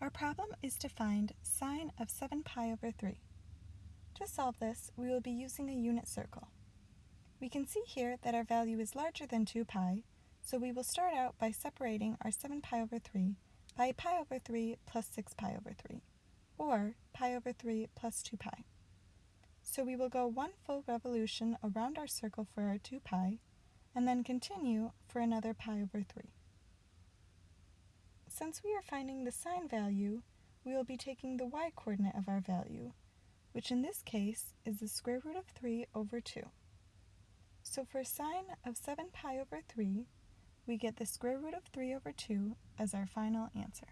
Our problem is to find sine of 7 pi over 3. To solve this, we will be using a unit circle. We can see here that our value is larger than 2 pi, so we will start out by separating our 7 pi over 3 by pi over 3 plus 6 pi over 3, or pi over 3 plus 2 pi. So we will go one full revolution around our circle for our 2 pi, and then continue for another pi over 3. Since we are finding the sine value, we will be taking the y-coordinate of our value, which in this case is the square root of 3 over 2. So for sine of 7 pi over 3, we get the square root of 3 over 2 as our final answer.